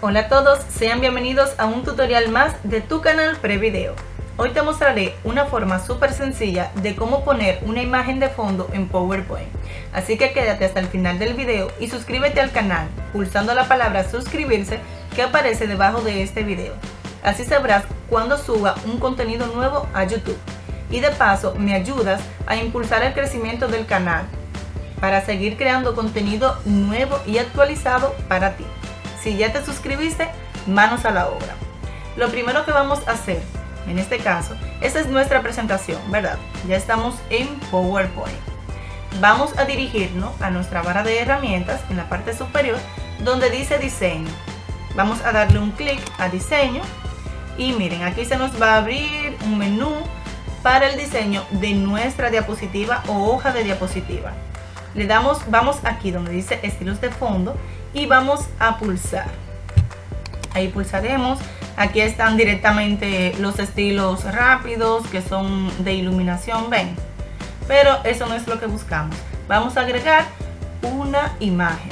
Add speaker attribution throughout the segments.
Speaker 1: Hola a todos, sean bienvenidos a un tutorial más de tu canal Prevideo. Hoy te mostraré una forma súper sencilla de cómo poner una imagen de fondo en PowerPoint. Así que quédate hasta el final del video y suscríbete al canal pulsando la palabra suscribirse que aparece debajo de este video. Así sabrás cuando suba un contenido nuevo a YouTube. Y de paso me ayudas a impulsar el crecimiento del canal para seguir creando contenido nuevo y actualizado para ti. Si ya te suscribiste, manos a la obra. Lo primero que vamos a hacer, en este caso, esta es nuestra presentación, ¿verdad? Ya estamos en PowerPoint. Vamos a dirigirnos a nuestra barra de herramientas en la parte superior donde dice diseño. Vamos a darle un clic a diseño y miren, aquí se nos va a abrir un menú para el diseño de nuestra diapositiva o hoja de diapositiva. Le damos, vamos aquí donde dice estilos de fondo y vamos a pulsar. Ahí pulsaremos. Aquí están directamente los estilos rápidos que son de iluminación, ven. Pero eso no es lo que buscamos. Vamos a agregar una imagen.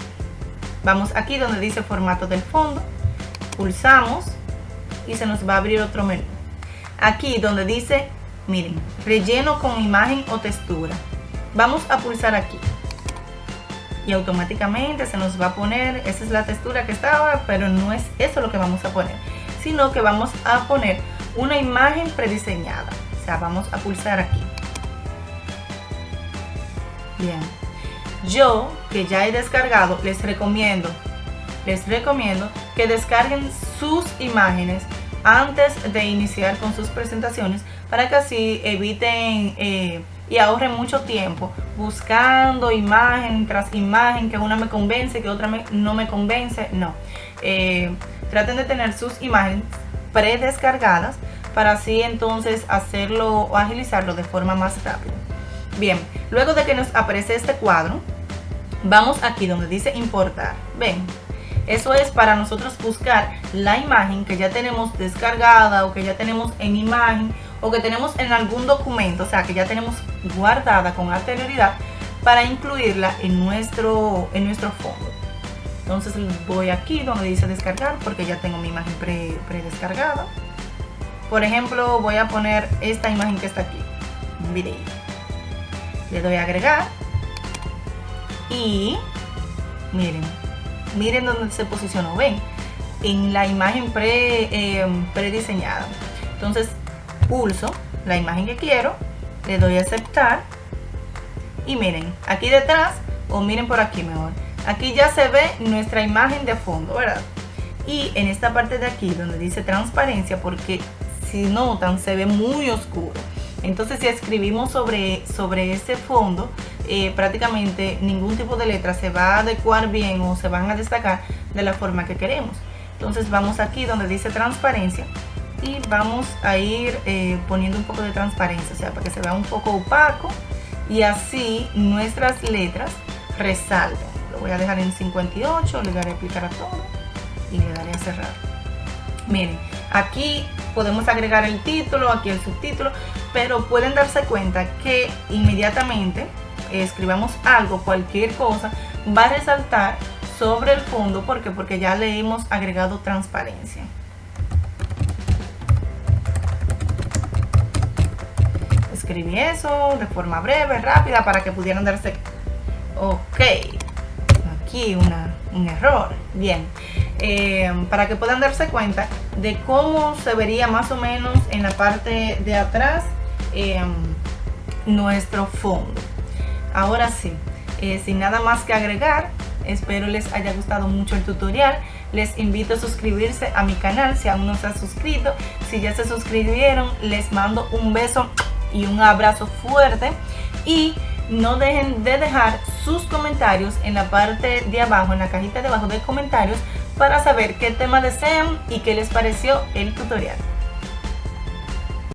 Speaker 1: Vamos aquí donde dice formato del fondo. Pulsamos y se nos va a abrir otro menú. Aquí donde dice, miren, relleno con imagen o textura. Vamos a pulsar aquí y automáticamente se nos va a poner, esa es la textura que estaba, pero no es eso lo que vamos a poner, sino que vamos a poner una imagen prediseñada. O sea, vamos a pulsar aquí. Bien. Yo, que ya he descargado, les recomiendo, les recomiendo que descarguen sus imágenes antes de iniciar con sus presentaciones para que así eviten eh, y ahorren mucho tiempo buscando imagen tras imagen, que una me convence, que otra no me convence. No. Eh, traten de tener sus imágenes predescargadas para así entonces hacerlo o agilizarlo de forma más rápida. Bien, luego de que nos aparece este cuadro, vamos aquí donde dice importar. Ven, eso es para nosotros buscar la imagen que ya tenemos descargada o que ya tenemos en imagen o que tenemos en algún documento, o sea, que ya tenemos guardada con anterioridad para incluirla en nuestro, en nuestro fondo. Entonces voy aquí donde dice descargar porque ya tengo mi imagen predescargada. Por ejemplo, voy a poner esta imagen que está aquí, un. Le doy a agregar y miren, miren dónde se posicionó, ven, en la imagen pre, eh, prediseñada. Entonces pulso la imagen que quiero, le doy a aceptar y miren, aquí detrás o miren por aquí mejor, aquí ya se ve nuestra imagen de fondo, ¿verdad? Y en esta parte de aquí donde dice transparencia, porque si notan se ve muy oscuro. Entonces si escribimos sobre, sobre ese fondo, eh, prácticamente ningún tipo de letra se va a adecuar bien o se van a destacar de la forma que queremos. Entonces vamos aquí donde dice transparencia y vamos a ir eh, poniendo un poco de transparencia, o sea, para que se vea un poco opaco y así nuestras letras resalten. Lo voy a dejar en 58, le daré a aplicar a todo y le daré a cerrar. Miren, aquí podemos agregar el título, aquí el subtítulo, pero pueden darse cuenta que inmediatamente escribamos algo, cualquier cosa, va a resaltar sobre el fondo. ¿Por qué? Porque ya le hemos agregado transparencia. Escribí eso de forma breve, rápida, para que pudieran darse... Ok, aquí un error. Bien, eh, para que puedan darse cuenta de cómo se vería más o menos en la parte de atrás em, nuestro fondo. Ahora sí, eh, sin nada más que agregar, espero les haya gustado mucho el tutorial. Les invito a suscribirse a mi canal si aún no se han suscrito. Si ya se suscribieron, les mando un beso y un abrazo fuerte y no dejen de dejar sus comentarios en la parte de abajo, en la cajita de abajo de comentarios para saber qué tema desean y qué les pareció el tutorial.